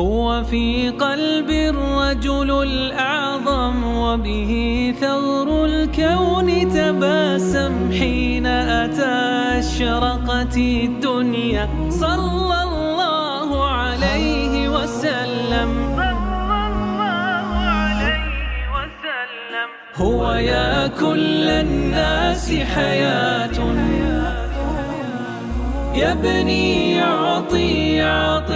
هو في قلب الرجل الأعظم وبه ثغر الكون تباسم حين أتى أشرقت الدنيا. صلى الله عليه وسلم. هو يا كل الناس حياة. يبني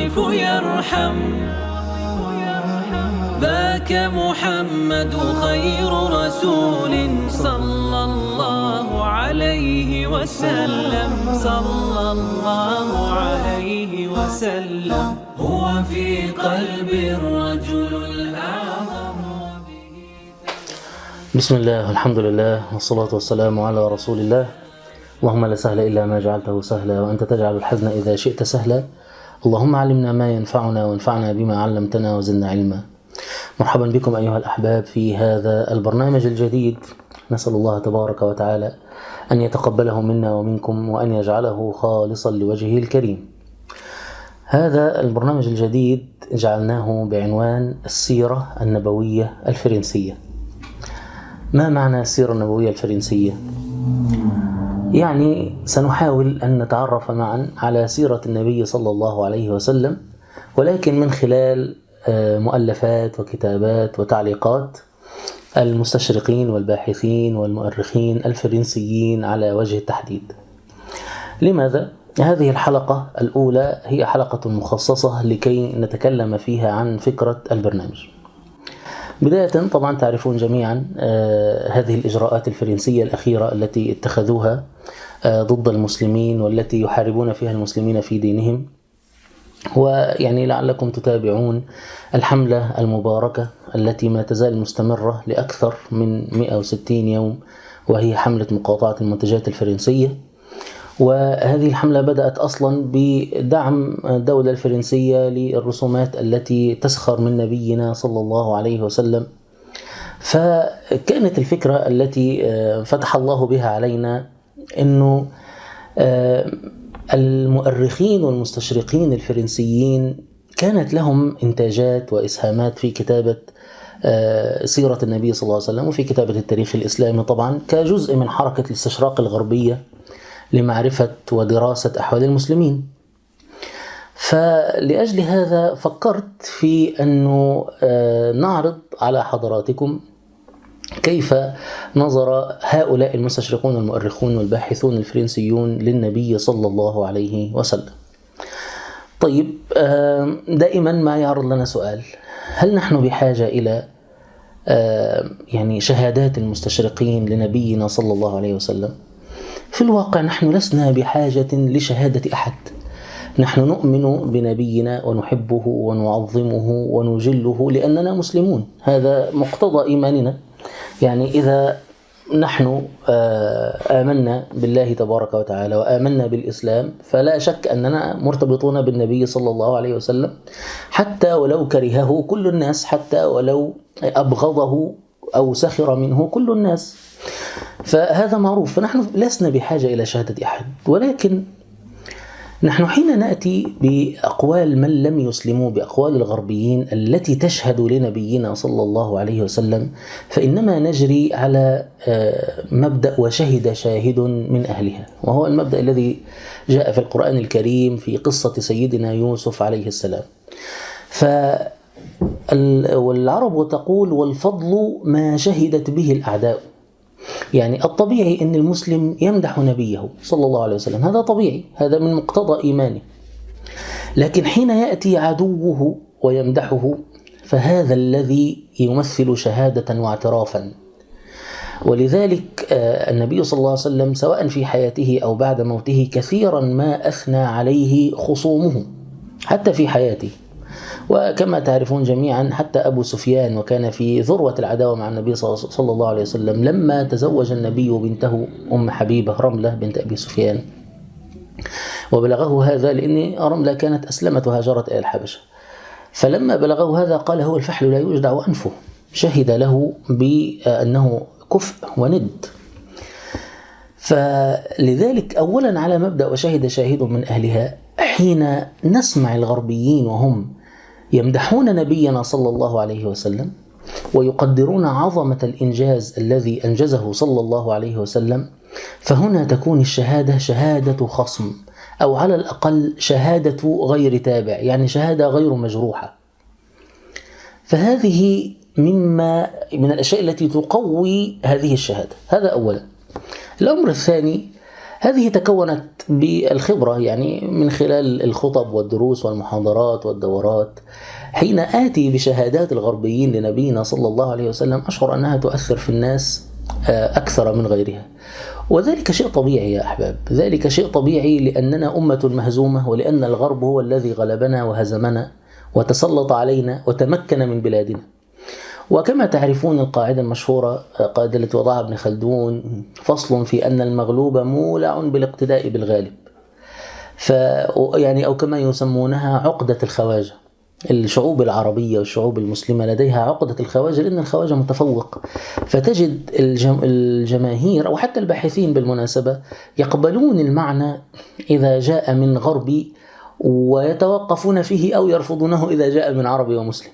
يعطف يرحم. ذاك محمد خير رسول صلى الله عليه وسلم. صلى الله عليه وسلم. هو في قلب الرجل الأعظم. بسم الله والحمد لله والصلاة والسلام على رسول الله. اللهم لا سهل إلا ما جعلته سهلا وأنت تجعل الحزن إذا شئت سهلا. اللهم علمنا ما ينفعنا وانفعنا بما علمتنا وزدنا علما. مرحبا بكم أيها الأحباب في هذا البرنامج الجديد. نسأل الله تبارك وتعالى أن يتقبله منا ومنكم وأن يجعله خالصا لوجهه الكريم. هذا البرنامج الجديد جعلناه بعنوان السيرة النبوية الفرنسية. ما معنى السيرة النبوية الفرنسية؟ يعني سنحاول أن نتعرف معا على سيرة النبي صلى الله عليه وسلم ولكن من خلال مؤلفات وكتابات وتعليقات المستشرقين والباحثين والمؤرخين الفرنسيين على وجه التحديد لماذا؟ هذه الحلقة الأولى هي حلقة مخصصة لكي نتكلم فيها عن فكرة البرنامج بداية طبعا تعرفون جميعا هذه الإجراءات الفرنسية الأخيرة التي اتخذوها ضد المسلمين والتي يحاربون فيها المسلمين في دينهم. ويعني لعلكم تتابعون الحملة المباركة التي ما تزال مستمرة لأكثر من 160 يوم وهي حملة مقاطعة المنتجات الفرنسية. وهذه الحملة بدأت أصلا بدعم الدولة الفرنسية للرسومات التي تسخر من نبينا صلى الله عليه وسلم. فكانت الفكرة التي فتح الله بها علينا أنه المؤرخين والمستشرقين الفرنسيين كانت لهم إنتاجات وإسهامات في كتابة سيرة النبي صلى الله عليه وسلم وفي كتابة التاريخ الإسلامي طبعا كجزء من حركة الاستشراق الغربية لمعرفة ودراسة أحوال المسلمين. فلأجل هذا فكرت في أنه نعرض على حضراتكم كيف نظر هؤلاء المستشرقون المؤرخون والباحثون الفرنسيون للنبي صلى الله عليه وسلم؟ طيب دائما ما يعرض لنا سؤال هل نحن بحاجة إلى يعني شهادات المستشرقين لنبينا صلى الله عليه وسلم؟ في الواقع نحن لسنا بحاجة لشهادة أحد. نحن نؤمن بنبينا ونحبه ونعظمه ونجله لأننا مسلمون. هذا مقتضى إيماننا. يعني إذا نحن آمنا بالله تبارك وتعالى وآمنا بالإسلام فلا شك أننا مرتبطون بالنبي صلى الله عليه وسلم. حتى ولو كرهه كل الناس حتى ولو أبغضه أو سخر منه كل الناس. فهذا معروف. فنحن لسنا بحاجة إلى شهادة أحد. ولكن نحن حين نأتي بأقوال من لم يسلموا بأقوال الغربيين التي تشهد لنبينا صلى الله عليه وسلم فإنما نجري على مبدأ وشهد شاهد من أهلها. وهو المبدأ الذي جاء في القرآن الكريم في قصة سيدنا يوسف عليه السلام. ف والعرب تقول والفضل ما شهدت به الأعداء. يعني الطبيعي أن المسلم يمدح نبيه صلى الله عليه وسلم. هذا طبيعي هذا من مقتضى إيمانه. لكن حين يأتي عدوه ويمدحه فهذا الذي يمثل شهادة واعترافا. ولذلك النبي صلى الله عليه وسلم سواء في حياته أو بعد موته كثيرا ما أثنى عليه خصومه حتى في حياته. وكما تعرفون جميعا حتى أبو سفيان وكان في ذروة العداوة مع النبي صلى الله عليه وسلم لما تزوج النبي بنته أم حبيبة رملة بنت أبي سفيان. وبلغه هذا لأن رملة كانت أسلمت وهاجرت إلى الحبشة. فلما بلغه هذا قال هو الفحل لا يجدع أنفه. شهد له بأنه كفء وند. فلذلك أولا على مبدأ وشهد شاهد من أهلها حين نسمع الغربيين وهم يمدحون نبينا صلى الله عليه وسلم ويقدرون عظمة الإنجاز الذي أنجزه صلى الله عليه وسلم فهنا تكون الشهادة شهادة خصم أو على الأقل شهادة غير تابع يعني شهادة غير مجروحة. فهذه مما من الأشياء التي تقوي هذه الشهادة. هذا أولا. الأمر الثاني هذه تكونت بالخبرة يعني من خلال الخطب والدروس والمحاضرات والدورات. حين آتي بشهادات الغربيين لنبينا صلى الله عليه وسلم أشعر أنها تؤثر في الناس آه، أكثر من غيرها. وذلك شيء طبيعي يا أحباب. ذلك شيء طبيعي لأننا أمة مهزومة ولأن الغرب هو الذي غلبنا وهزمنا وتسلط علينا وتمكن من بلادنا. وكما تعرفون القاعدة المشهورة قاعدة التي وضعها ابن خلدون فصل في أن المغلوب مولع بالاقتداء بالغالب. ف يعني أو كما يسمونها عقدة الخواجة. الشعوب العربية والشعوب المسلمة لديها عقدة الخواجة لأن الخواجة متفوق. فتجد الجم... الجماهير أو حتى الباحثين بالمناسبة يقبلون المعنى إذا جاء من غربي ويتوقفون فيه أو يرفضونه إذا جاء من عربي ومسلم.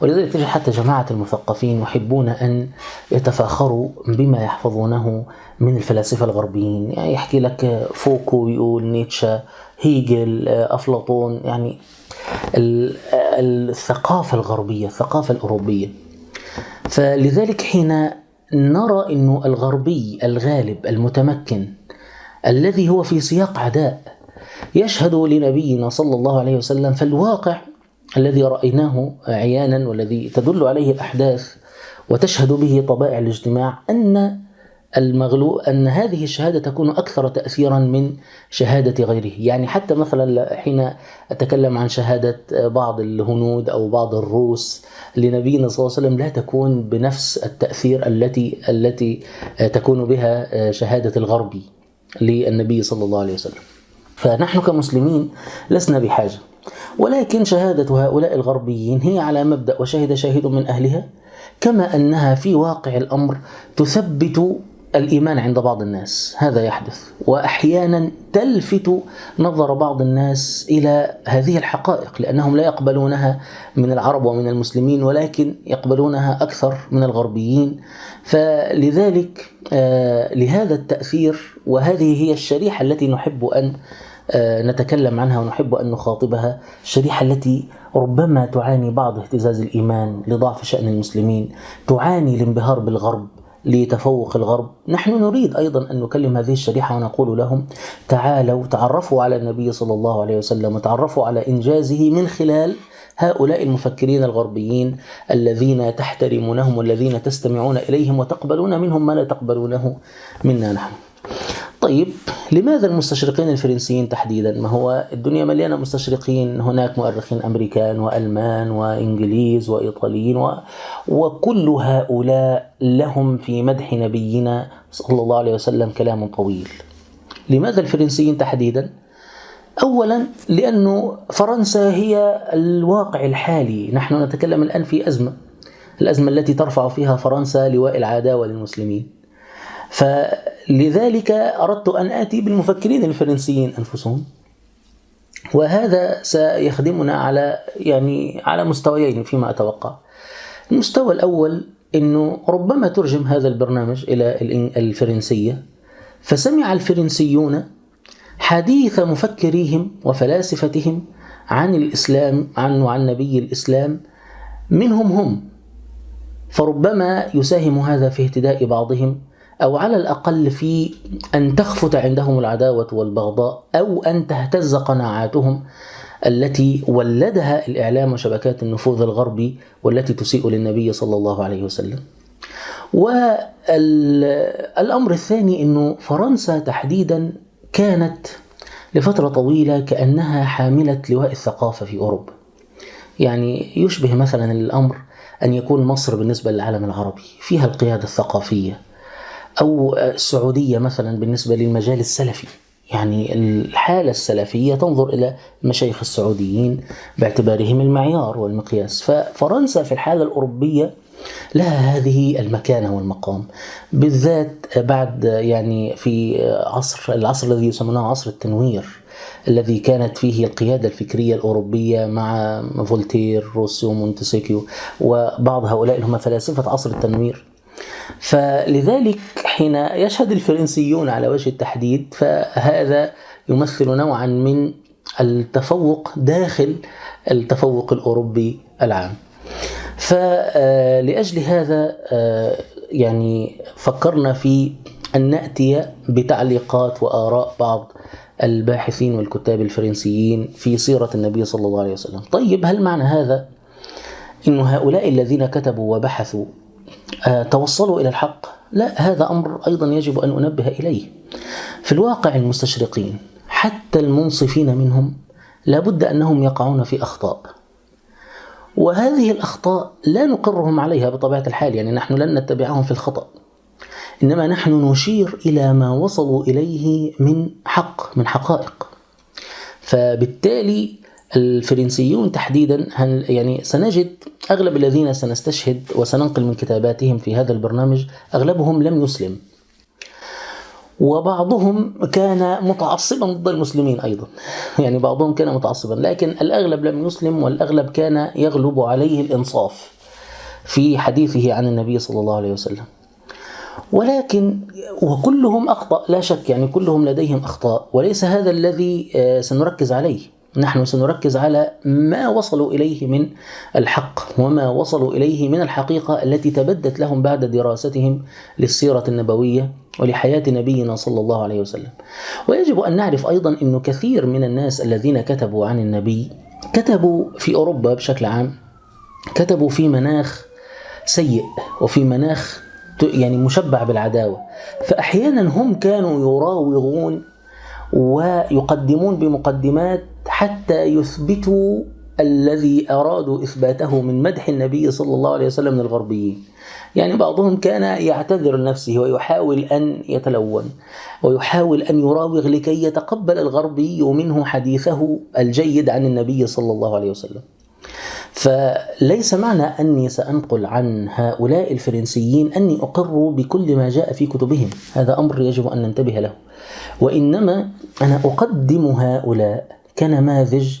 ولذلك تجد حتى جماعة المثقفين يحبون أن يتفاخروا بما يحفظونه من الفلاسفة الغربيين. يعني يحكي لك فوكو يقول نيتشه هيجل أفلاطون. يعني الثقافة الغربية الثقافة الأوروبية. فلذلك حين نرى أنه الغربي الغالب المتمكن الذي هو في سياق عداء يشهد لنبينا صلى الله عليه وسلم فالواقع الذي رأيناه عيانا والذي تدل عليه الأحداث وتشهد به طبائع الاجتماع أن المغلوب أن هذه الشهادة تكون أكثر تأثيرا من شهادة غيره. يعني حتى مثلا حين أتكلم عن شهادة بعض الهنود أو بعض الروس لنبينا صلى الله عليه وسلم لا تكون بنفس التأثير التي التي تكون بها شهادة الغربي للنبي صلى الله عليه وسلم. فنحن كمسلمين لسنا بحاجة. ولكن شهادة هؤلاء الغربيين هي على مبدأ وشهد شاهد من أهلها كما أنها في واقع الأمر تثبت الإيمان عند بعض الناس. هذا يحدث. وأحيانا تلفت نظر بعض الناس إلى هذه الحقائق لأنهم لا يقبلونها من العرب ومن المسلمين ولكن يقبلونها أكثر من الغربيين. فلذلك آه، لهذا التأثير وهذه هي الشريحة التي نحب أن نتكلم عنها ونحب أن نخاطبها. الشريحة التي ربما تعاني بعض اهتزاز الإيمان لضعف شأن المسلمين تعاني الانبهار بالغرب لتفوق الغرب. نحن نريد أيضا أن نكلم هذه الشريحة ونقول لهم تعالوا تعرفوا على النبي صلى الله عليه وسلم وتعرفوا على إنجازه من خلال هؤلاء المفكرين الغربيين الذين تحترمونهم والذين تستمعون إليهم وتقبلون منهم ما لا تقبلونه منا نحن. طيب لماذا المستشرقين الفرنسيين تحديدا؟ ما هو الدنيا مليانة مستشرقين هناك مؤرخين أمريكان وألمان وإنجليز وإيطاليين و... وكل هؤلاء لهم في مدح نبينا صلى الله عليه وسلم كلام طويل. لماذا الفرنسيين تحديدا؟ اولا لأنه فرنسا هي الواقع الحالي، نحن نتكلم الآن في أزمة. الأزمة التي ترفع فيها فرنسا لواء العداوه للمسلمين. فلذلك أردت أن آتي بالمفكرين الفرنسيين أنفسهم وهذا سيخدمنا على يعني على مستويين فيما أتوقع. المستوى الأول أنه ربما ترجم هذا البرنامج إلى الفرنسية فسمع الفرنسيون حديث مفكريهم وفلاسفتهم عن الإسلام عن وعن نبي الإسلام منهم هم فربما يساهم هذا في اهتداء بعضهم أو على الأقل في أن تخفت عندهم العداوة والبغضاء أو أن تهتز قناعاتهم التي ولدها الإعلام وشبكات النفوذ الغربي والتي تسيء للنبي صلى الله عليه وسلم. والأمر الثاني أنه فرنسا تحديدا كانت لفترة طويلة كأنها حاملة لواء الثقافة في أوروبا. يعني يشبه مثلا الأمر أن يكون مصر بالنسبة للعالم العربي فيها القيادة الثقافية أو السعودية مثلا بالنسبة للمجال السلفي. يعني الحالة السلفية تنظر إلى المشايخ السعوديين باعتبارهم المعيار والمقياس. ففرنسا في الحالة الأوروبية لها هذه المكانة والمقام. بالذات بعد يعني في عصر العصر الذي يسمونه عصر التنوير الذي كانت فيه القيادة الفكرية الأوروبية مع فولتير روسو مونتسكيو وبعض هؤلاء هم فلاسفة عصر التنوير. فلذلك حين يشهد الفرنسيون على وجه التحديد فهذا يمثل نوعا من التفوق داخل التفوق الأوروبي العام. فلأجل هذا يعني فكرنا في أن نأتي بتعليقات وآراء بعض الباحثين والكتاب الفرنسيين في سيرة النبي صلى الله عليه وسلم. طيب هل معنى هذا أن هؤلاء الذين كتبوا وبحثوا توصلوا إلى الحق. لا هذا أمر أيضا يجب أن أنبه إليه. في الواقع المستشرقين حتى المنصفين منهم لابد أنهم يقعون في أخطاء. وهذه الأخطاء لا نقرهم عليها بطبيعة الحال يعني نحن لن نتبعهم في الخطأ. إنما نحن نشير إلى ما وصلوا إليه من حق من حقائق. فبالتالي الفرنسيون تحديدا يعني سنجد أغلب الذين سنستشهد وسننقل من كتاباتهم في هذا البرنامج أغلبهم لم يسلم. وبعضهم كان متعصبا ضد المسلمين أيضا. يعني بعضهم كان متعصبا لكن الأغلب لم يسلم والأغلب كان يغلب عليه الإنصاف في حديثه عن النبي صلى الله عليه وسلم. ولكن وكلهم أخطأ لا شك يعني كلهم لديهم أخطاء وليس هذا الذي سنركز عليه. نحن سنركز على ما وصلوا إليه من الحق وما وصلوا إليه من الحقيقة التي تبدت لهم بعد دراستهم للسيرة النبوية ولحياة نبينا صلى الله عليه وسلم. ويجب أن نعرف أيضا انه كثير من الناس الذين كتبوا عن النبي كتبوا في أوروبا بشكل عام كتبوا في مناخ سيء وفي مناخ يعني مشبع بالعداوة فاحيانا هم كانوا يراوغون ويقدمون بمقدمات حتى يثبتوا الذي أرادوا إثباته من مدح النبي صلى الله عليه وسلم من الغربيين. يعني بعضهم كان يعتذر لنفسه ويحاول أن يتلون ويحاول أن يراوغ لكي يتقبل الغربي منه حديثه الجيد عن النبي صلى الله عليه وسلم. فليس معنى أني سأنقل عن هؤلاء الفرنسيين أني أقر بكل ما جاء في كتبهم، هذا أمر يجب أن ننتبه له. وإنما أنا أقدم هؤلاء كنماذج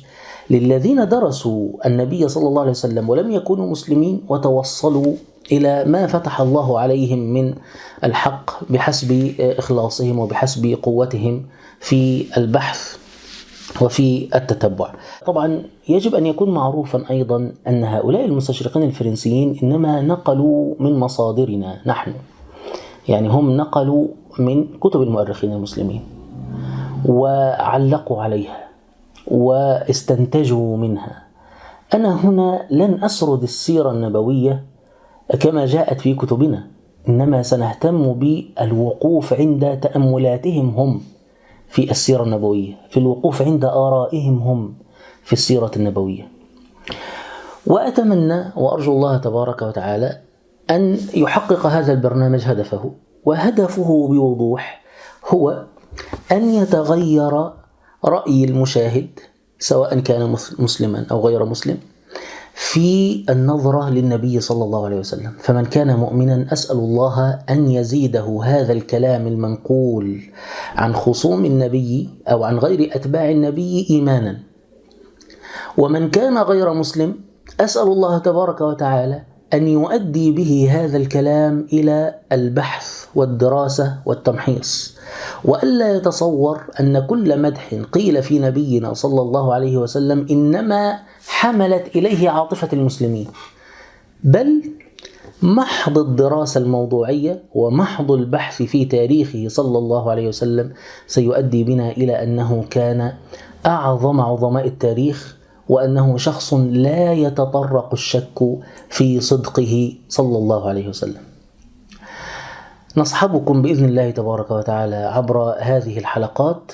للذين درسوا النبي صلى الله عليه وسلم ولم يكونوا مسلمين وتوصلوا إلى ما فتح الله عليهم من الحق بحسب إخلاصهم وبحسب قوتهم في البحث وفي التتبع. طبعا يجب أن يكون معروفا أيضا أن هؤلاء المستشرقين الفرنسيين إنما نقلوا من مصادرنا نحن. يعني هم نقلوا من كتب المؤرخين المسلمين وعلقوا عليها واستنتجوا منها. أنا هنا لن أسرد السيرة النبوية كما جاءت في كتبنا إنما سنهتم بالوقوف عند تأملاتهم هم في السيرة النبوية في الوقوف عند آرائهم هم في السيرة النبوية. وأتمنى وأرجو الله تبارك وتعالى أن يحقق هذا البرنامج هدفه وهدفه بوضوح هو أن يتغير رأي المشاهد سواء كان مسلما أو غير مسلم في النظرة للنبي صلى الله عليه وسلم. فمن كان مؤمنا أسأل الله أن يزيده هذا الكلام المنقول عن خصوم النبي أو عن غير أتباع النبي إيمانا. ومن كان غير مسلم أسأل الله تبارك وتعالى أن يؤدي به هذا الكلام إلى البحث والدراسة والتمحيص وألا يتصور أن كل مدح قيل في نبينا صلى الله عليه وسلم إنما حملت إليه عاطفة المسلمين بل محض الدراسة الموضوعية ومحض البحث في تاريخه صلى الله عليه وسلم سيؤدي بنا إلى أنه كان أعظم عظماء التاريخ وأنه شخص لا يتطرق الشك في صدقه صلى الله عليه وسلم. نصحبكم بإذن الله تبارك وتعالى عبر هذه الحلقات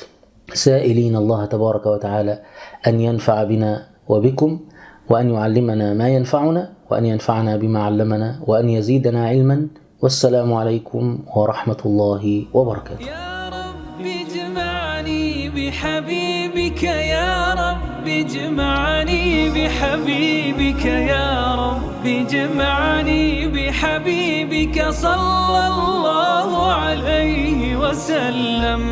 سائلين الله تبارك وتعالى أن ينفع بنا وبكم وأن يعلمنا ما ينفعنا وأن ينفعنا بما علمنا وأن يزيدنا علما والسلام عليكم ورحمة الله وبركاته. بحبيبك يا رب اجمعني بحبيبك يا رب. اجمعني بحبيبك صلى الله عليه وسلم.